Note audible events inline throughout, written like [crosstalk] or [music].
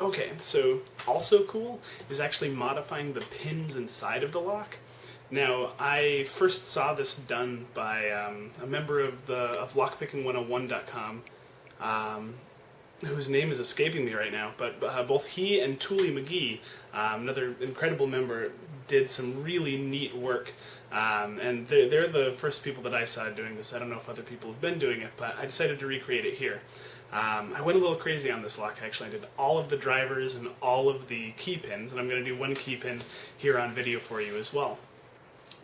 Okay, so also cool is actually modifying the pins inside of the lock. Now, I first saw this done by um, a member of the of lockpicking101.com, um, whose name is escaping me right now, but uh, both he and Toolie McGee, um, another incredible member, did some really neat work. Um, and they're, they're the first people that I saw doing this. I don't know if other people have been doing it, but I decided to recreate it here. Um, I went a little crazy on this lock actually. I did all of the drivers and all of the key pins, and I'm going to do one key pin here on video for you as well.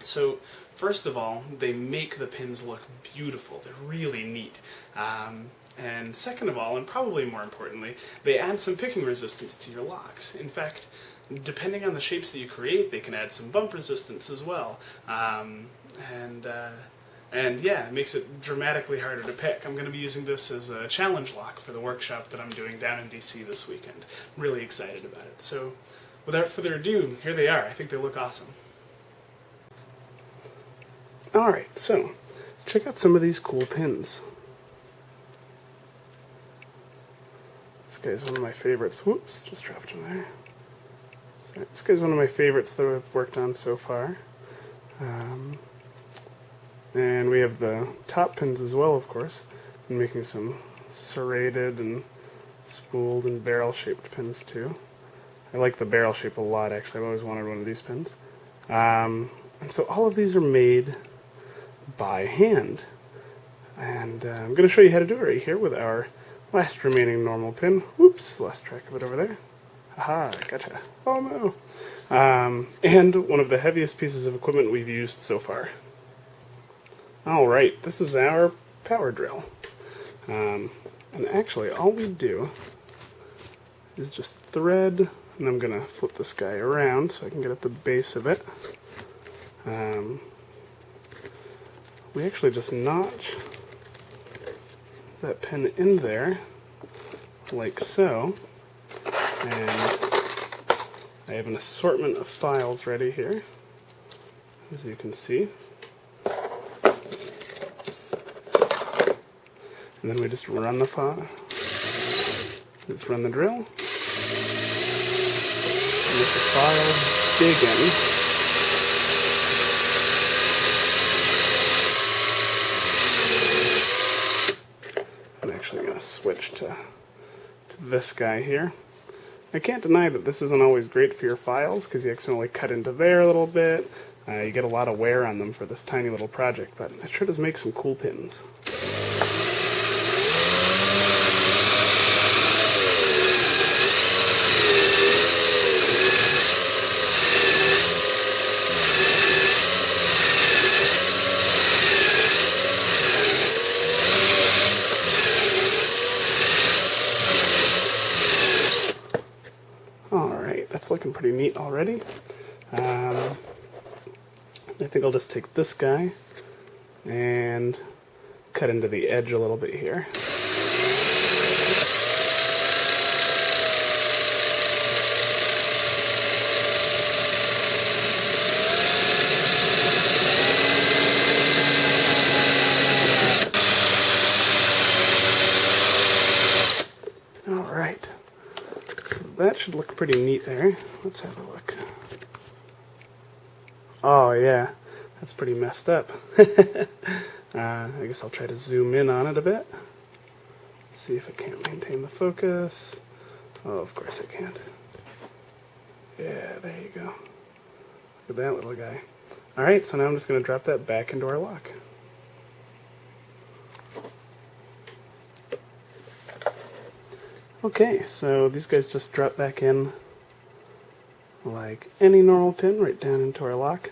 So first of all, they make the pins look beautiful. They're really neat. Um, and second of all, and probably more importantly, they add some picking resistance to your locks. In fact, depending on the shapes that you create, they can add some bump resistance as well. Um, and uh, and yeah, it makes it dramatically harder to pick. I'm going to be using this as a challenge lock for the workshop that I'm doing down in DC this weekend. I'm really excited about it. So without further ado, here they are. I think they look awesome. Alright, so check out some of these cool pins. This guy's one of my favorites. Whoops, just dropped him there. So this guy's one of my favorites that I've worked on so far. Um, and we have the top pins as well, of course. I'm making some serrated and spooled and barrel-shaped pins too. I like the barrel shape a lot, actually. I've always wanted one of these pins. Um, and so all of these are made by hand. And uh, I'm going to show you how to do it right here with our last remaining normal pin. Whoops, lost track of it over there. Aha, gotcha. Oh no. Um, and one of the heaviest pieces of equipment we've used so far. Alright, this is our power drill. Um, and actually, all we do is just thread, and I'm going to flip this guy around so I can get at the base of it. Um, we actually just notch that pin in there, like so. And I have an assortment of files ready here, as you can see. And then we just run the file. Just run the drill. And Let the file dig in. I'm actually going to switch to, to this guy here. I can't deny that this isn't always great for your files because you accidentally cut into there a little bit. Uh, you get a lot of wear on them for this tiny little project, but it sure does make some cool pins. That's looking pretty neat already. Um, I think I'll just take this guy and cut into the edge a little bit here. That should look pretty neat there. Let's have a look. Oh yeah, that's pretty messed up. [laughs] uh, I guess I'll try to zoom in on it a bit. See if I can't maintain the focus. Oh, of course I can't. Yeah, there you go. Look at that little guy. Alright, so now I'm just going to drop that back into our lock. Okay, so these guys just drop back in like any normal pin right down into our lock.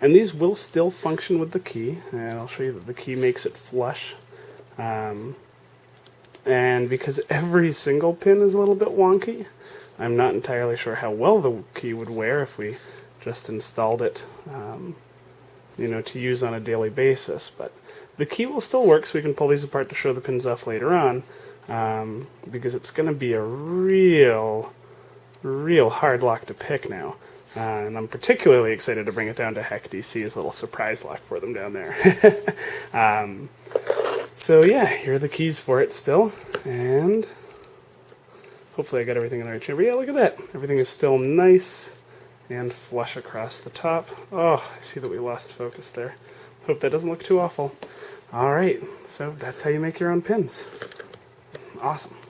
And these will still function with the key, and I'll show you that the key makes it flush. Um, and because every single pin is a little bit wonky, I'm not entirely sure how well the key would wear if we just installed it, um, you know, to use on a daily basis. But the key will still work, so we can pull these apart to show the pins off later on um, because it's going to be a real, real hard lock to pick now. Uh, and I'm particularly excited to bring it down to HacDC as a little surprise lock for them down there. [laughs] um, so yeah, here are the keys for it still. And Hopefully I got everything in the right. But yeah, look at that. Everything is still nice and flush across the top. Oh, I see that we lost focus there. Hope that doesn't look too awful. All right, so that's how you make your own pins. Awesome.